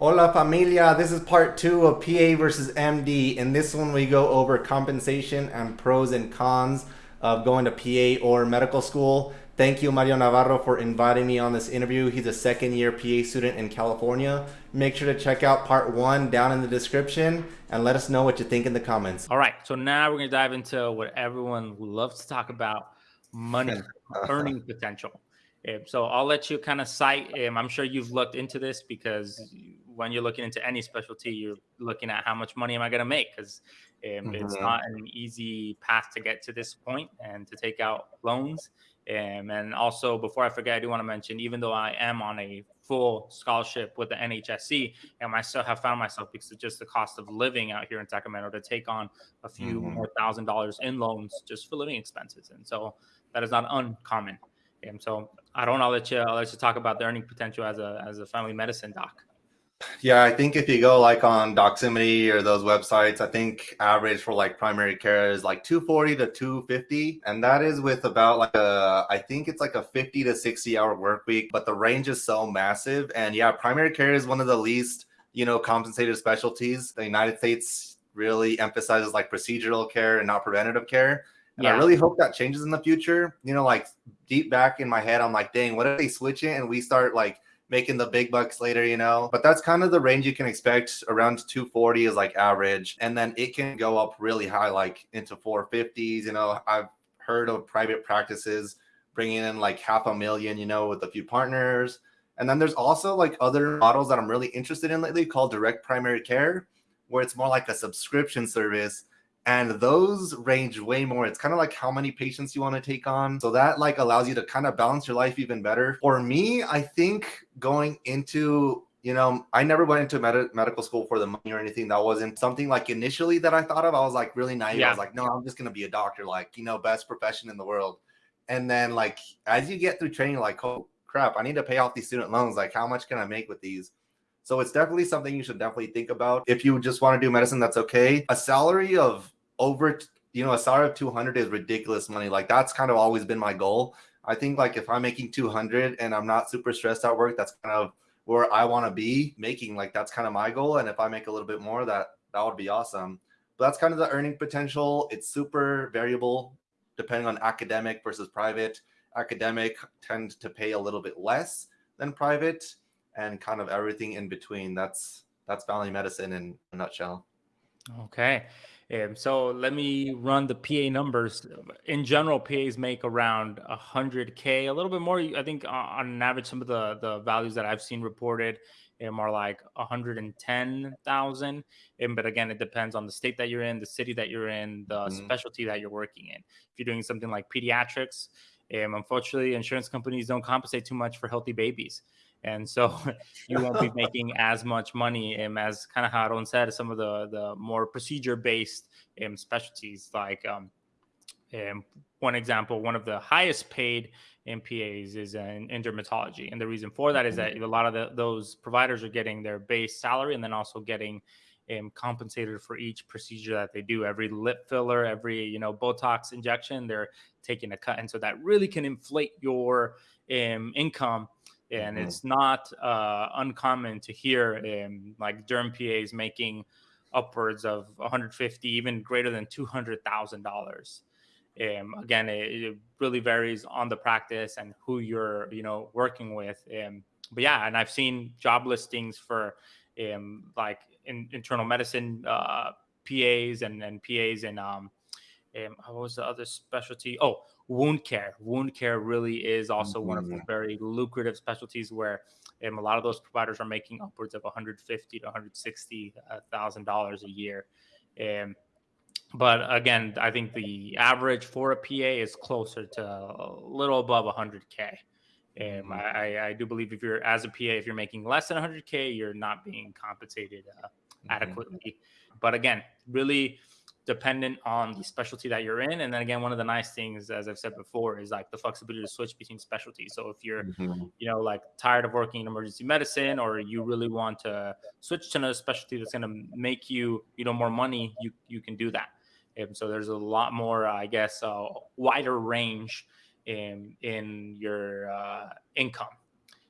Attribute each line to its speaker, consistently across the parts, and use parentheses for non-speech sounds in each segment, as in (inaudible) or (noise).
Speaker 1: Hola familia, this is part two of PA versus MD. In this one, we go over compensation and pros and cons of going to PA or medical school. Thank you, Mario Navarro, for inviting me on this interview. He's a second year PA student in California. Make sure to check out part one down in the description and let us know what you think in the comments.
Speaker 2: All right, so now we're going to dive into what everyone loves to talk about money, (laughs) earning potential. Um, so I'll let you kind of cite. Um, I'm sure you've looked into this because when you're looking into any specialty, you're looking at how much money am I going to make? Because um, mm-hmm. it's not an easy path to get to this point and to take out loans. Um, and also, before I forget, I do want to mention, even though I am on a full scholarship with the NHSC, and I still have found myself because of just the cost of living out here in Sacramento to take on a few mm-hmm. more thousand dollars in loans just for living expenses. And so that is not uncommon. And so I don't know. I'll let you. I'll let you talk about the earning potential as a as a family medicine doc.
Speaker 1: Yeah, I think if you go like on Doximity or those websites, I think average for like primary care is like 240 to 250. And that is with about like a, I think it's like a 50 to 60 hour work week, but the range is so massive. And yeah, primary care is one of the least, you know, compensated specialties. The United States really emphasizes like procedural care and not preventative care. And yeah. I really hope that changes in the future. You know, like deep back in my head, I'm like, dang, what if they switch it and we start like making the big bucks later, you know? But that's kind of the range you can expect. Around 240 is like average. And then it can go up really high, like into 450s. You know, I've heard of private practices bringing in like half a million, you know, with a few partners. And then there's also like other models that I'm really interested in lately called direct primary care, where it's more like a subscription service and those range way more. It's kind of like how many patients you want to take on. So that like allows you to kind of balance your life even better. For me i think going into you know i never went into med- medical school for the money or anything. That wasn't something like initially that i thought of. I was like really naive. Yeah. i was like no i'm just going to be a doctor like you know best profession in the world. And then like as you get through training like oh crap i need to pay off these student loans. Like how much can i make with these so it's definitely something you should definitely think about. If you just want to do medicine, that's okay. A salary of over you know a salary of 200 is ridiculous money. Like that's kind of always been my goal. I think like if i'm making 200 and i'm not super stressed at work that's kind of where i want to be making. Like that's kind of my goal. And if i make a little bit more that that would be awesome. But that's kind of the earning potential. It's super variable depending on academic versus private. Academic tend to pay a little bit less than private and kind of everything in between that's that's family medicine in a nutshell
Speaker 2: okay um, so let me run the PA numbers. In general, PAs make around 100K, a little bit more. I think on an average, some of the, the values that I've seen reported um, are like 110,000. Um, but again, it depends on the state that you're in, the city that you're in, the mm-hmm. specialty that you're working in. If you're doing something like pediatrics, um, unfortunately, insurance companies don't compensate too much for healthy babies and so (laughs) you won't be making as much money um, as kind of how Aaron said some of the the more procedure based um, specialties like um, um, one example one of the highest paid MPAs is in, in dermatology. And the reason for that is that a lot of the, those providers are getting their base salary and then also getting um, compensated for each procedure that they do. Every lip filler every you know botox injection they're taking a cut. And so that really can inflate your um, income and mm-hmm. it's not uh, uncommon to hear um, like derm PAs making upwards of 150, even greater than two hundred thousand dollars. Um, again, it, it, really varies on the practice and who you're, you know, working with. Um, but yeah, and I've seen job listings for um, like in, internal medicine uh, PAs and, and PAs and um, um, what was the other specialty? Oh, wound care. Wound care really is also mm-hmm. one of the mm-hmm. very lucrative specialties where um, a lot of those providers are making upwards of 150 to 160 thousand dollars a year. Um, but again, I think the average for a PA is closer to a little above 100k. Um, mm-hmm. I, I, do believe if you're as a PA, if you're making less than 100k, you're not being compensated uh, mm-hmm. adequately. But again, really dependent on the specialty that you're in. And then again, one of the nice things, as I've said before, is like the flexibility to switch between specialties. So if you're, mm-hmm. you know, like tired of working in emergency medicine, or you really want to switch to another specialty that's going to make you, you know, more money, you you can do that. And so there's a lot more, I guess, uh, wider range in in your uh, income.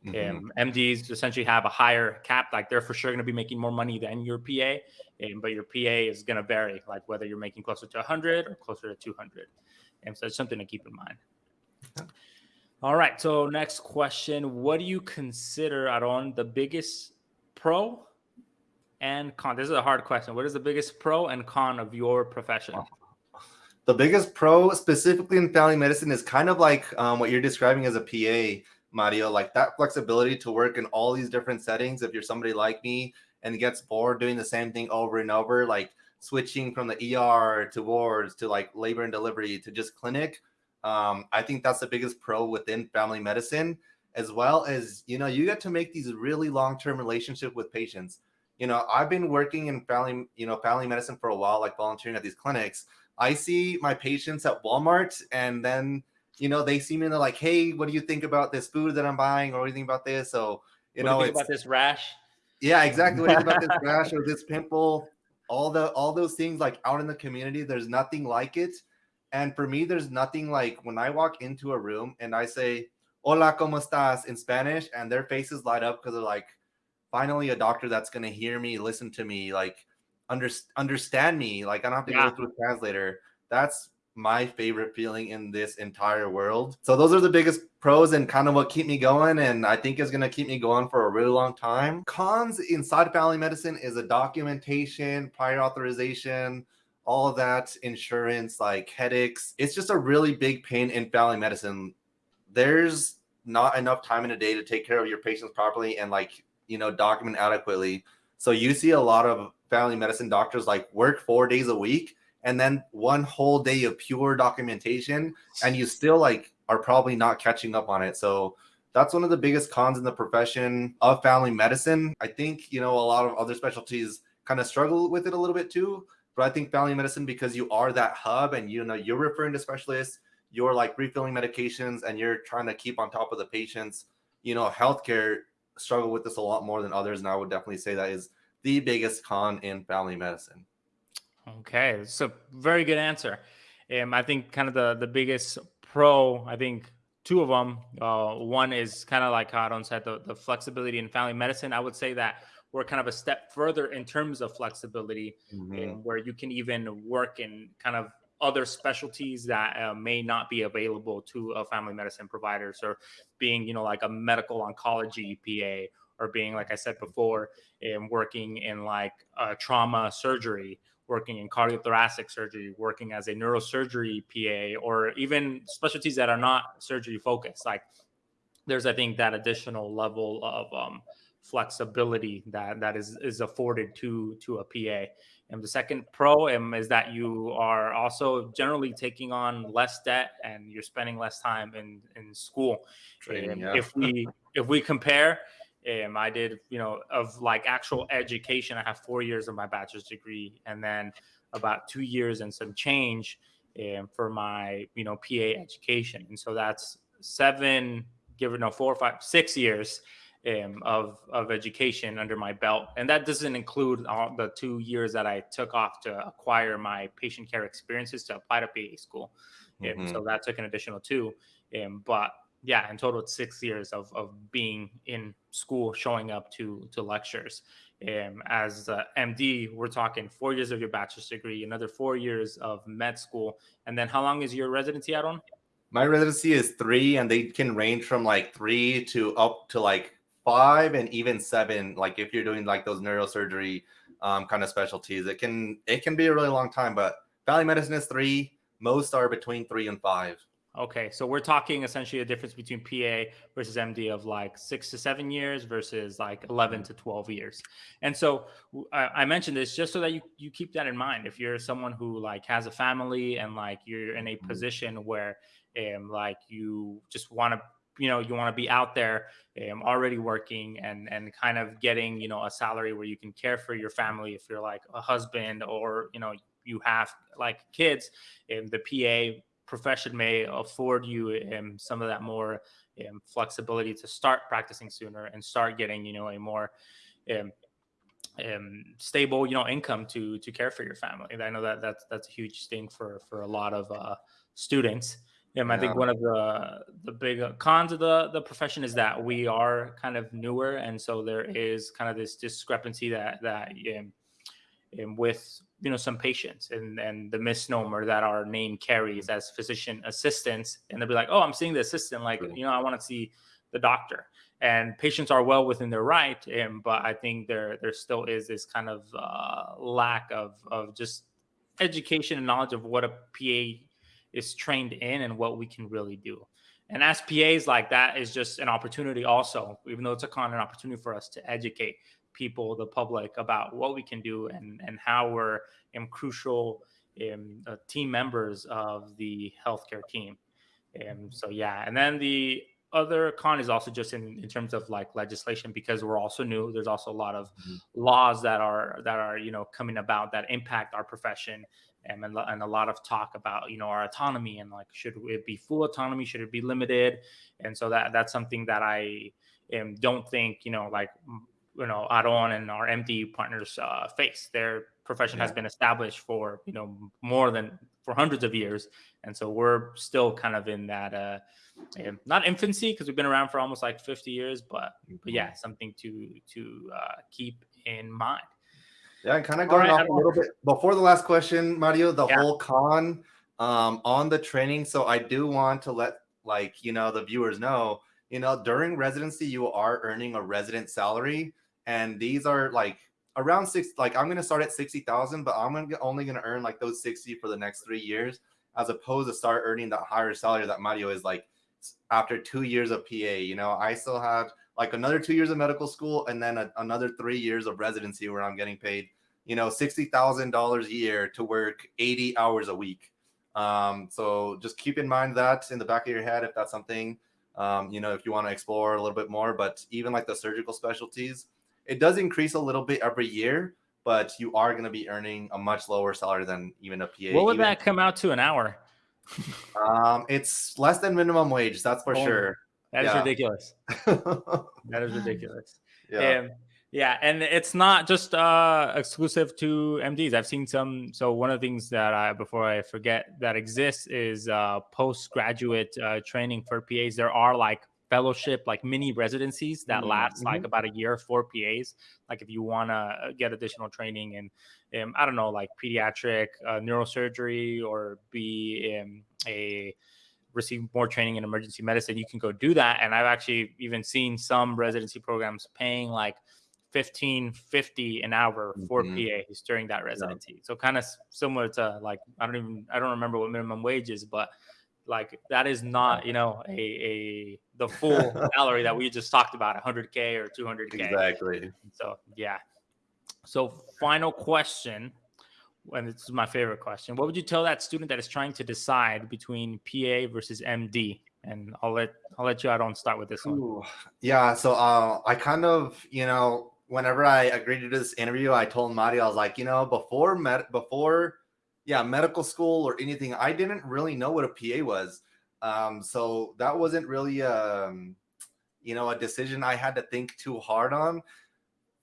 Speaker 2: Mm-hmm. Um, MDs essentially have a higher cap, like they're for sure going to be making more money than your PA, um, but your PA is going to vary, like whether you're making closer to 100 or closer to 200. And so it's something to keep in mind. All right. So next question: What do you consider, Aaron, the biggest pro and con? This is a hard question. What is the biggest pro and con of your profession?
Speaker 1: The biggest pro, specifically in family medicine, is kind of like um, what you're describing as a PA, Mario. Like that flexibility to work in all these different settings. If you're somebody like me and gets bored doing the same thing over and over, like switching from the ER to wards to like labor and delivery to just clinic. Um, I think that's the biggest pro within family medicine, as well as you know, you get to make these really long-term relationship with patients. You know, I've been working in family, you know, family medicine for a while, like volunteering at these clinics. I see my patients at Walmart, and then you know they see me and they're like, "Hey, what do you think about this food that I'm buying, or what do you think about this?" So you
Speaker 2: what
Speaker 1: know,
Speaker 2: you about this rash.
Speaker 1: Yeah, exactly. What do you about this (laughs) rash or this pimple? all the all those things like out in the community there's nothing like it and for me there's nothing like when i walk into a room and i say hola como estás in spanish and their faces light up because they're like finally a doctor that's going to hear me listen to me like under, understand me like i don't have to yeah. go through a translator that's my favorite feeling in this entire world. So those are the biggest pros and kind of what keep me going and I think is going to keep me going for a really long time. Cons inside family medicine is a documentation, prior authorization, all of that, insurance, like headaches. It's just a really big pain in family medicine. There's not enough time in a day to take care of your patients properly and like, you know, document adequately. So you see a lot of family medicine doctors like work 4 days a week and then one whole day of pure documentation and you still like are probably not catching up on it. So that's one of the biggest cons in the profession of family medicine. I think you know a lot of other specialties kind of struggle with it a little bit too but i think family medicine because you are that hub and you know you're referring to specialists you're like refilling medications and you're trying to keep on top of the patients you know healthcare struggle with this a lot more than others and i would definitely say that is the biggest con in family medicine
Speaker 2: Okay, it's a very good answer. Um, I think kind of the the biggest pro, I think two of them. Uh, one is kind of like Aaron said, the, the flexibility in family medicine. I would say that we're kind of a step further in terms of flexibility, mm-hmm. um, where you can even work in kind of other specialties that uh, may not be available to a family medicine provider. So, being you know like a medical oncology PA, or being like I said before, um, working in like uh, trauma surgery working in cardiothoracic surgery, working as a neurosurgery PA, or even specialties that are not surgery focused. Like there's, I think, that additional level of um, flexibility that that is is afforded to to a PA. And the second pro um, is that you are also generally taking on less debt and you're spending less time in in school. Training, yeah. If we if we compare um, I did, you know, of like actual education. I have four years of my bachelor's degree, and then about two years and some change um, for my, you know, PA education. And so that's seven, give or no, four, five, six years um, of of education under my belt, and that doesn't include all the two years that I took off to acquire my patient care experiences to apply to PA school. Mm-hmm. So that took an additional two. Um, but yeah, in total, it's six years of, of being in school, showing up to to lectures. Um, as MD, we're talking four years of your bachelor's degree, another four years of med school, and then how long is your residency, Aaron?
Speaker 1: My residency is three, and they can range from like three to up to like five, and even seven. Like if you're doing like those neurosurgery um, kind of specialties, it can it can be a really long time. But Valley medicine is three. Most are between three and five.
Speaker 2: Okay, so we're talking essentially a difference between PA versus MD of like six to seven years versus like 11 to 12 years. And so I, I mentioned this just so that you, you keep that in mind. If you're someone who like has a family and like you're in a mm-hmm. position where um, like you just want to you know you want to be out there um, already working and and kind of getting you know a salary where you can care for your family if you're like a husband or you know you have like kids um, the pa profession may afford you um, some of that more um, flexibility to start practicing sooner and start getting you know a more um, um, stable you know income to to care for your family. And I know that that's that's a huge thing for for a lot of uh, students. Yeah, I think one of the the big cons of the the profession is that we are kind of newer, and so there is kind of this discrepancy that that um, um, with you know some patients and and the misnomer that our name carries as physician assistants, and they'll be like, oh, I'm seeing the assistant, like you know, I want to see the doctor, and patients are well within their right, um, but I think there there still is this kind of uh, lack of of just education and knowledge of what a PA is trained in and what we can really do. And as PAs, like that is just an opportunity, also, even though it's a con, an opportunity for us to educate people, the public, about what we can do and and how we're in crucial um, uh, team members of the healthcare team. And so yeah, and then the other con is also just in, in terms of like legislation because we're also new there's also a lot of mm-hmm. laws that are that are you know coming about that impact our profession and, and a lot of talk about you know our autonomy and like should it be full autonomy should it be limited and so that that's something that i um, don't think you know like you know Aaron and our MD partners uh, face. Their profession yeah. has been established for you know more than for hundreds of years. And so we're still kind of in that uh not infancy because we've been around for almost like 50 years but but yeah something to to uh, keep in mind.
Speaker 1: Yeah and kind of going right, off a little bit before the last question mario the yeah. whole con um on the training so i do want to let like you know the viewers know you know during residency you are earning a resident salary and these are like around six like i'm gonna start at 60000 but i'm gonna only gonna earn like those 60 for the next three years as opposed to start earning that higher salary that mario is like after two years of PA. You know, I still have like another two years of medical school and then a, another three years of residency where I'm getting paid, you know, sixty thousand dollars a year to work eighty hours a week. Um, so just keep in mind that in the back of your head if that's something um, you know if you want to explore a little bit more. But even like the surgical specialties, it does increase a little bit every year, but you are going to be earning a much lower salary than even a PA.
Speaker 2: What would
Speaker 1: even.
Speaker 2: that come out to an hour?
Speaker 1: um, it's less than minimum wage. That's for oh, sure.
Speaker 2: That is yeah. ridiculous. (laughs) that is ridiculous. Yeah. Um, yeah, and it's not just uh, exclusive to MDs. I've seen some. So one of the things that I, before I forget, that exists is uh, postgraduate uh, training for PAs. There are like fellowship, like mini residencies that mm-hmm. last like mm-hmm. about a year for PAs. Like if you want to get additional training in, um, I don't know, like pediatric uh, neurosurgery or be um, a receive more training in emergency medicine, you can go do that. And I've actually even seen some residency programs paying like 1550 an hour for mm-hmm. PAs during that residency. Yeah. So kind of similar to like I don't even I don't remember what minimum wage is, but like that is not you know a, a the full (laughs) salary that we just talked about 100k or 200k
Speaker 1: exactly.
Speaker 2: So yeah. So final question and this is my favorite question. What would you tell that student that is trying to decide between pa versus md and i'll let i'll let you out on start with this one. Ooh,
Speaker 1: yeah so uh, i kind of you know whenever i agreed to this interview i told Mari, i was like you know before met before yeah, medical school or anything. I didn't really know what a PA was. Um, so that wasn't really, um, you know, a decision I had to think too hard on.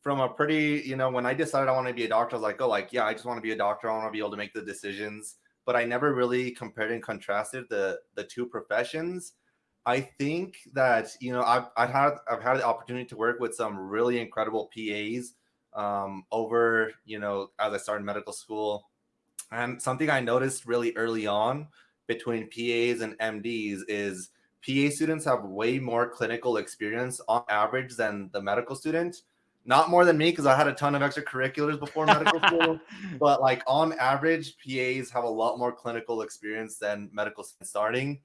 Speaker 1: From a pretty, you know, when I decided I want to be a doctor, I was like, oh, like, yeah, I just want to be a doctor. I want to be able to make the decisions. But I never really compared and contrasted the the two professions. I think that you know I've I've had I've had the opportunity to work with some really incredible PAs um, over you know as I started medical school and something I noticed really early on between PAs and MDs is PA students have way more clinical experience on average than the medical student. Not more than me because I had a ton of extracurriculars before medical (laughs) school, but like on average, PAs have a lot more clinical experience than medical students starting.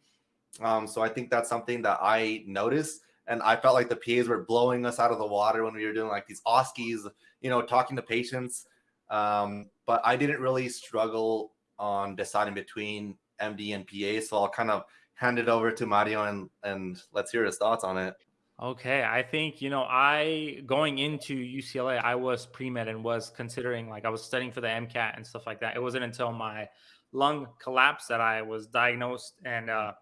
Speaker 1: Um, so I think that's something that I noticed, and I felt like the PAs were blowing us out of the water when we were doing like these OSCEs, you know, talking to patients. Um, but I didn't really struggle on deciding between MD and PA. So I'll kind of hand it over to Mario and and let's hear his thoughts on it.
Speaker 2: Okay, I think you know I going into UCLA, I was pre med and was considering like I was studying for the MCAT and stuff like that. It wasn't until my lung collapsed that I was diagnosed and uh,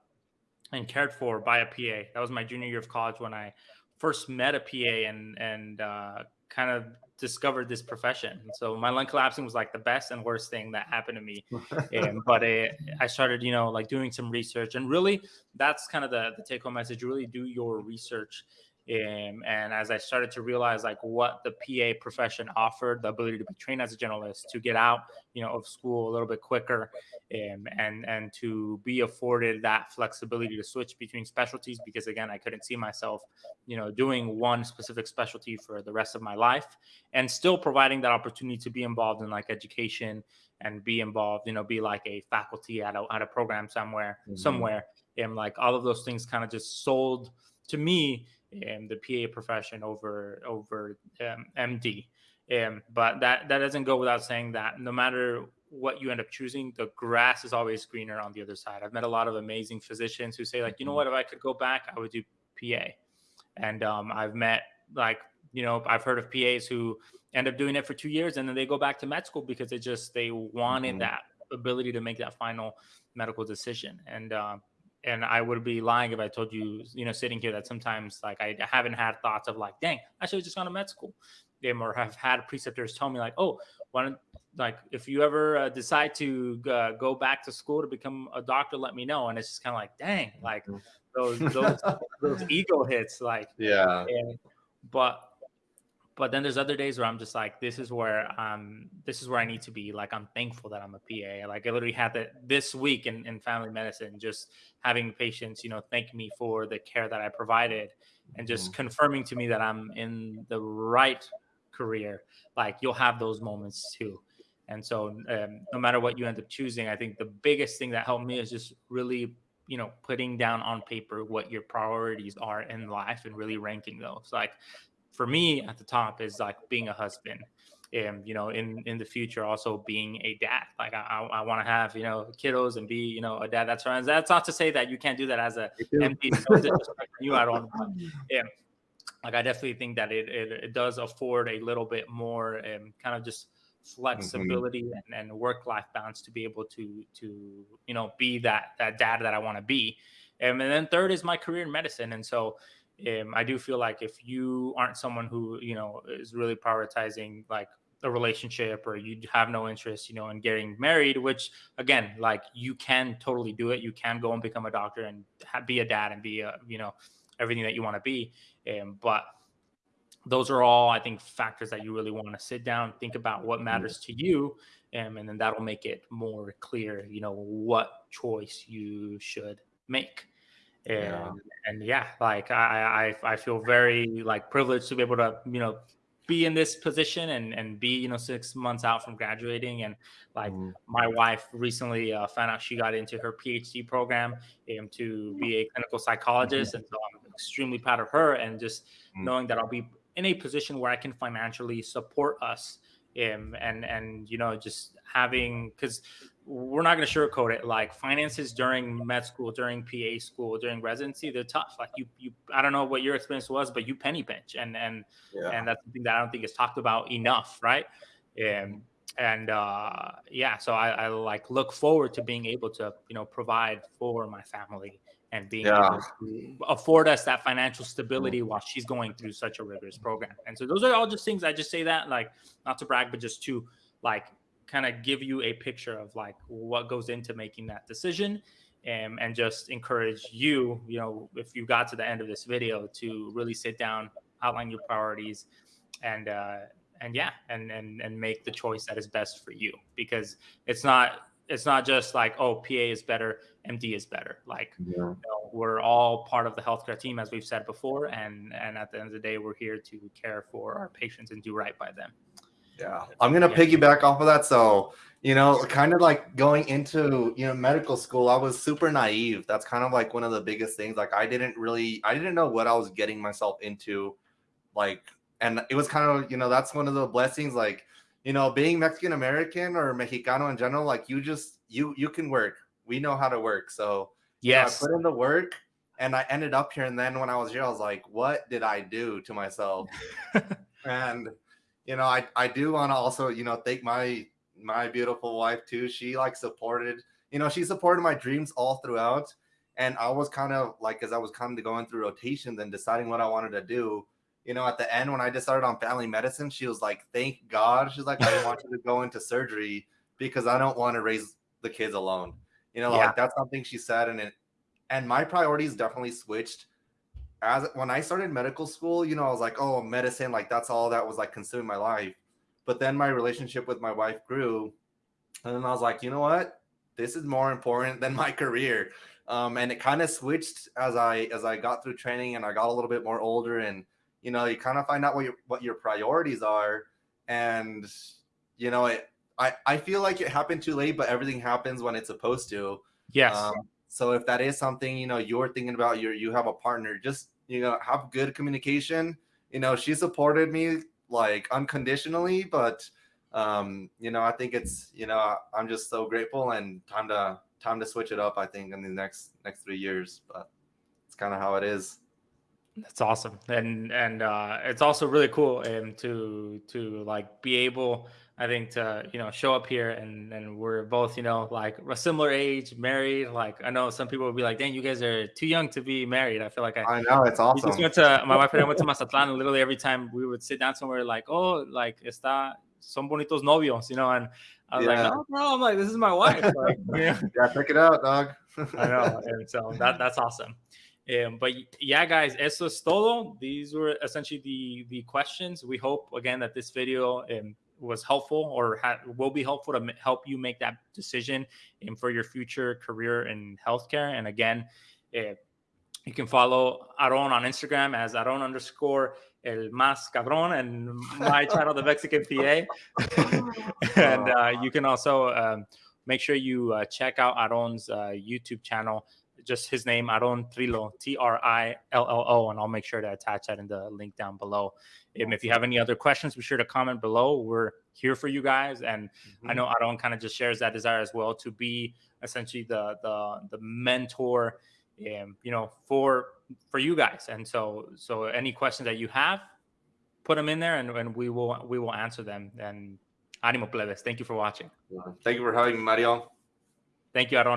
Speaker 2: and cared for by a PA. That was my junior year of college when I first met a PA and and uh, kind of discovered this profession. So my lung collapsing was like the best and worst thing that happened to me. (laughs) and, but it, I started, you know, like doing some research and really that's kind of the, the take home message, really do your research um, and as I started to realize like what the PA profession offered, the ability to be trained as a generalist, to get out, you know, of school a little bit quicker, um, and and to be afforded that flexibility to switch between specialties, because again, I couldn't see myself, you know, doing one specific specialty for the rest of my life, and still providing that opportunity to be involved in like education and be involved, you know, be like a faculty at a at a program somewhere, mm-hmm. somewhere, and like all of those things kind of just sold to me um, the PA profession over over um, MD. Um, but that that doesn't go without saying that no matter what you end up choosing, the grass is always greener on the other side. I've met a lot of amazing physicians who say like, you know mm-hmm. what, if I could go back, I would do PA. And um, I've met like, you know, I've heard of PAs who end up doing it for two years and then they go back to med school because they just they wanted mm-hmm. that ability to make that final medical decision. And uh, and I would be lying if I told you, you know, sitting here that sometimes like I haven't had thoughts of like, dang, I should have just gone to med school. Them or have had preceptors tell me like, oh, why don't like if you ever uh, decide to uh, go back to school to become a doctor, let me know. And it's just kind of like, dang, like mm-hmm. those those (laughs) those ego hits, like
Speaker 1: yeah.
Speaker 2: And, but but then there's other days where I'm just like, this is where um this is where I need to be. Like I'm thankful that I'm a PA. Like I literally had that this week in, in family medicine, just having patients, you know, thank me for the care that I provided and just mm-hmm. confirming to me that I'm in the right career. Like you'll have those moments too. And so um, no matter what you end up choosing, I think the biggest thing that helped me is just really you know putting down on paper what your priorities are in life and really ranking those like for me at the top is like being a husband and you know in in the future also being a dad. Like i i, want to have you know kiddos and be you know a dad. That's right that's not to say that you can't do that as a md you. I don't (laughs) yeah. Like i definitely think that it, it, it does afford a little bit more and kind of just flexibility mm-hmm. and, and work life balance to be able to to you know be that that dad that i want to be. And, and then third is my career in medicine. And so um, I do feel like if you aren't someone who you know is really prioritizing like a relationship or you have no interest you know in getting married which again like you can totally do it you can go and become a doctor and be a dad and be a you know everything that you want to be um, but those are all i think factors that you really want to sit down think about what mm-hmm. matters to you um, and then that'll make it more clear you know what choice you should make and yeah. and yeah, like I, I I feel very like privileged to be able to you know be in this position and and be you know six months out from graduating and like mm. my wife recently uh, found out she got into her phd program um, to be a clinical psychologist mm-hmm. and so i'm extremely proud of her and just mm. knowing that i'll be in a position where i can financially support us um, and and you know just having because we're not going to sugarcoat it. Like finances during med school, during PA school, during residency, they're tough. Like you, you, I don't know what your experience was, but you penny pinch, and and yeah. and that's something that I don't think is talked about enough, right? And and uh, yeah, so I, I like look forward to being able to you know provide for my family and being yeah. able to afford us that financial stability while she's going through such a rigorous program. And so those are all just things I just say that like not to brag, but just to like kind of give you a picture of like what goes into making that decision and, and just encourage you, you know, if you got to the end of this video to really sit down, outline your priorities and, uh, and yeah, and, and, and make the choice that is best for you because it's not, it's not just like, oh, PA is better, MD is better. Like yeah. you know, we're all part of the healthcare team, as we've said before. And, and at the end of the day, we're here to care for our patients and do right by them.
Speaker 1: Yeah, I'm gonna yeah. piggyback off of that. So, you know, kind of like going into you know medical school, I was super naive. That's kind of like one of the biggest things. Like, I didn't really, I didn't know what I was getting myself into. Like, and it was kind of, you know, that's one of the blessings. Like, you know, being Mexican American or Mexicano in general, like you just you you can work. We know how to work. So
Speaker 2: yes,
Speaker 1: you know, I put in the work and I ended up here. And then when I was here, I was like, what did I do to myself? (laughs) and you know, I, I do want to also, you know, thank my my beautiful wife too. She like supported, you know, she supported my dreams all throughout. And I was kind of like, as I was kind of going through rotations and deciding what I wanted to do, you know, at the end when I decided on family medicine, she was like, "Thank God." She's like, "I want you to go into surgery because I don't want to raise the kids alone." You know, yeah. like that's something she said, and it, and my priorities definitely switched. As when I started medical school, you know, I was like, "Oh, medicine, like that's all that was like consuming my life." But then my relationship with my wife grew, and then I was like, "You know what? This is more important than my career." Um, and it kind of switched as I as I got through training and I got a little bit more older and you know you kind of find out what your what your priorities are and you know it i i feel like it happened too late but everything happens when it's supposed to.
Speaker 2: Yes. Um,
Speaker 1: so if that is something you know you're thinking about you you have a partner just you know have good communication. You know she supported me like unconditionally but um you know i think it's you know i'm just so grateful and time to time to switch it up i think in the next next three years but it's kind of how it is
Speaker 2: that's awesome, and and uh, it's also really cool um, to to like be able, I think, to you know show up here and and we're both you know like a similar age, married. Like I know some people would be like, "Dang, you guys are too young to be married." I feel like I,
Speaker 1: I know it's awesome.
Speaker 2: We just went to my wife and I went to Mazatlan, and literally every time we would sit down somewhere, like, "Oh, like está son bonitos novios," you know, and I was yeah. like, "No, bro," I'm like, "This is my wife." Like, (laughs) (laughs)
Speaker 1: yeah, yeah, check it out, dog.
Speaker 2: I know, (laughs) and so that that's awesome. Um, but yeah, guys, eso es todo. These were essentially the the questions. We hope again that this video um, was helpful or will be helpful to help you make that decision um, for your future career in healthcare. And again, uh, you can follow Aaron on Instagram as Aaron underscore el más cabrón and my (laughs) channel, the Mexican PA. (laughs) and uh, you can also um, make sure you uh, check out Aaron's uh, YouTube channel just his name, Aaron Trillo, T R I L L O, and I'll make sure to attach that in the link down below. Um, if you have any other questions, be sure to comment below. We're here for you guys, and mm-hmm. I know Aaron kind of just shares that desire as well to be essentially the the the mentor, um, you know, for for you guys. And so so any questions that you have, put them in there, and, and we will we will answer them. And animo plebes, thank you for watching.
Speaker 1: Thank you for having me, Mario.
Speaker 2: Thank you, Aaron.